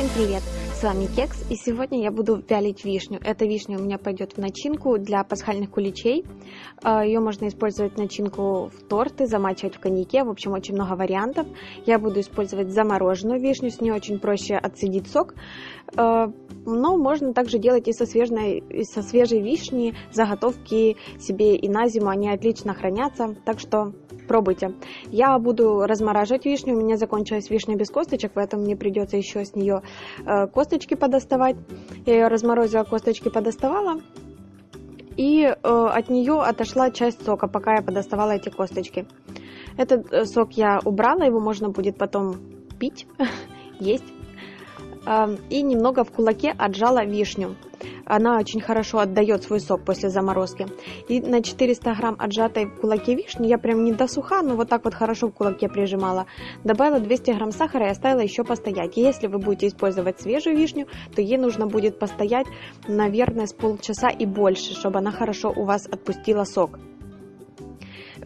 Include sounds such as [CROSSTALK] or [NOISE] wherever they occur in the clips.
Всем привет! С вами Кекс, и сегодня я буду вялить вишню. Эта вишня у меня пойдет в начинку для пасхальных куличей. А, Ее можно использовать в начинку в торты, замачивать в коньяке, в общем, очень много вариантов. Я буду использовать замороженную вишню, с нее очень проще отцедить сок. А, но можно также делать и со свежей, и со свежей вишни заготовки себе и на зиму, они отлично хранятся, так что пробуйте. Я буду размораживать вишню, у меня закончилась вишня без косточек, поэтому мне придется еще с нее э, косточки подоставать. Я ее разморозила, косточки подоставала. И э, от нее отошла часть сока, пока я подоставала эти косточки. Этот э, сок я убрала, его можно будет потом пить, [LAUGHS] есть. И немного в кулаке отжала вишню она очень хорошо отдает свой сок после заморозки. И на 400 грамм отжатой в кулаке вишни я прям не досуха, но вот так вот хорошо в кулаке прижимала. Добавила 200 грамм сахара и оставила еще постоять. И если вы будете использовать свежую вишню, то ей нужно будет постоять, наверное, с полчаса и больше, чтобы она хорошо у вас отпустила сок.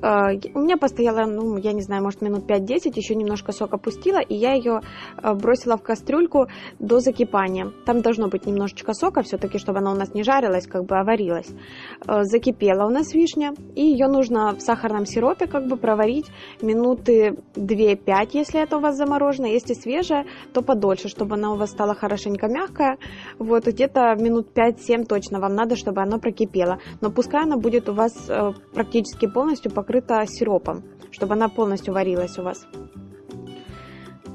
А, у меня постояла, ну, я не знаю, может, минут 5-10, еще немножко сок опустила, и я ее а, бросила в кастрюльку до закипания. Там должно быть немножечко сока все-таки, чтобы она у нас не жарилась, как бы, а варилась. А, закипела у нас вишня, и ее нужно в сахарном сиропе как бы проварить минуты 2-5, если это у вас заморожено. Если свежая, то подольше, чтобы она у вас стала хорошенько мягкая. Вот где-то минут 5-7 точно вам надо, чтобы она прокипела. Но пускай она будет у вас практически полностью покрыта покрыта сиропом, чтобы она полностью варилась у вас.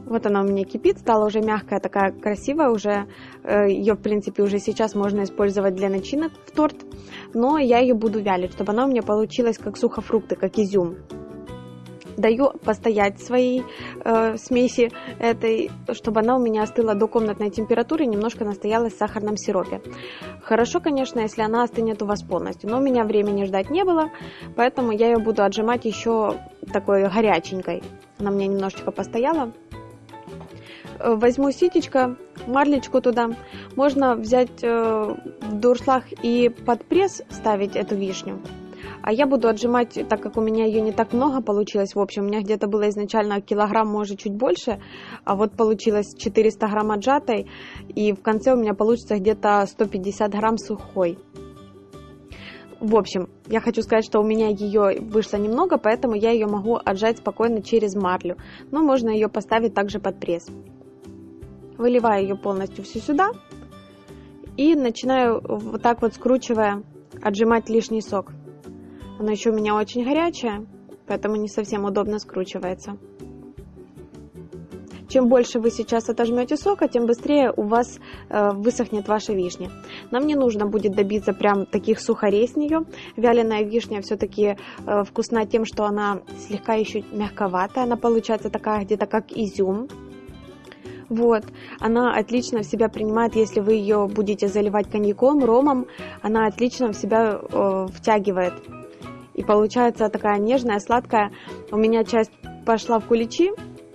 Вот она у меня кипит, стала уже мягкая, такая красивая уже. Э, ее, в принципе, уже сейчас можно использовать для начинок в торт. Но я ее буду вялить, чтобы она у меня получилась как сухофрукты, как изюм даю постоять своей э, смеси этой, чтобы она у меня остыла до комнатной температуры, немножко настоялась в сахарном сиропе. Хорошо, конечно, если она остынет у вас полностью, но у меня времени ждать не было, поэтому я ее буду отжимать еще такой горяченькой. Она мне немножечко постояла. Э, возьму ситечко, марлечку туда. Можно взять э, в дуршлаг и под пресс ставить эту вишню. А я буду отжимать, так как у меня ее не так много получилось, в общем, у меня где-то было изначально килограмм, может, чуть больше, а вот получилось 400 грамм отжатой, и в конце у меня получится где-то 150 грамм сухой. В общем, я хочу сказать, что у меня ее вышло немного, поэтому я ее могу отжать спокойно через марлю. Но можно ее поставить также под пресс. Выливаю ее полностью всю сюда. И начинаю вот так вот скручивая отжимать лишний сок. Оно еще у меня очень горячее, поэтому не совсем удобно скручивается. Чем больше вы сейчас отожмете сока, тем быстрее у вас э, высохнет ваша вишня. Нам не нужно будет добиться прям таких сухарей с нее. Вяленая вишня все-таки э, вкусна тем, что она слегка еще мягковатая. Она получается такая где-то как изюм. Вот, она отлично в себя принимает, если вы ее будете заливать коньяком, ромом, она отлично в себя э, втягивает и получается такая нежная, сладкая. У меня часть пошла в куличи,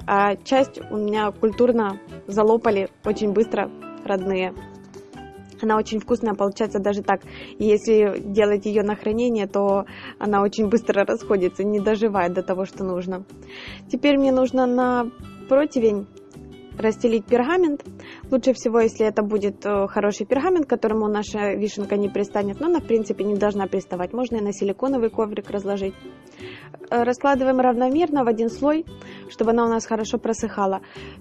а часть у меня культурно залопали очень быстро родные. Она очень вкусная, получается даже так. И если делать ее на хранение, то она очень быстро расходится, не доживает до того, что нужно. Теперь мне нужно на противень расстелить пергамент. Лучше всего, если это будет э, хороший пергамент, которому наша вишенка не пристанет, но она, в принципе, не должна приставать. Можно и на силиконовый коврик разложить. Э, раскладываем равномерно в один слой, чтобы она у нас хорошо просыхала.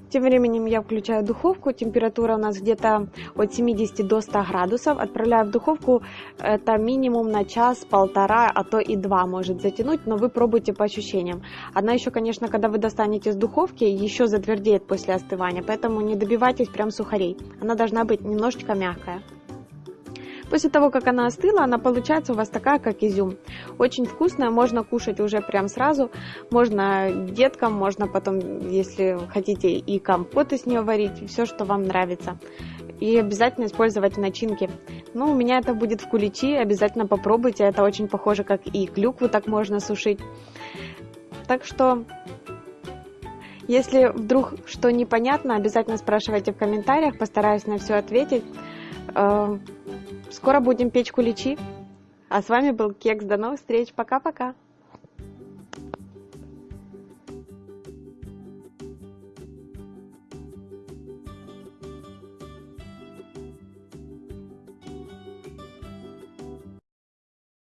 Тем временем я включаю духовку. Температура у нас где-то от 70 до 100 градусов. Отправляю в духовку. Это минимум на час, полтора, а то и два может затянуть, но вы пробуйте по ощущениям. Она еще, конечно, когда вы достанете из духовки, еще затвердеет после остывания, поэтому не добивайтесь прям сухарей. Она должна быть немножечко мягкая. После того, как она остыла, она получается у вас такая, как изюм. Очень вкусная, можно кушать уже прям сразу. Можно деткам, можно потом, если хотите, и компот из нее варить, все, что вам нравится. И обязательно использовать в начинке. Ну, у меня это будет в куличи, обязательно попробуйте. Это очень похоже, как и клюкву так можно сушить. Так что если вдруг что непонятно, обязательно спрашивайте в комментариях, постараюсь на все ответить. Э, скоро будем печь куличи. А с вами был Кекс. До новых встреч. Пока-пока.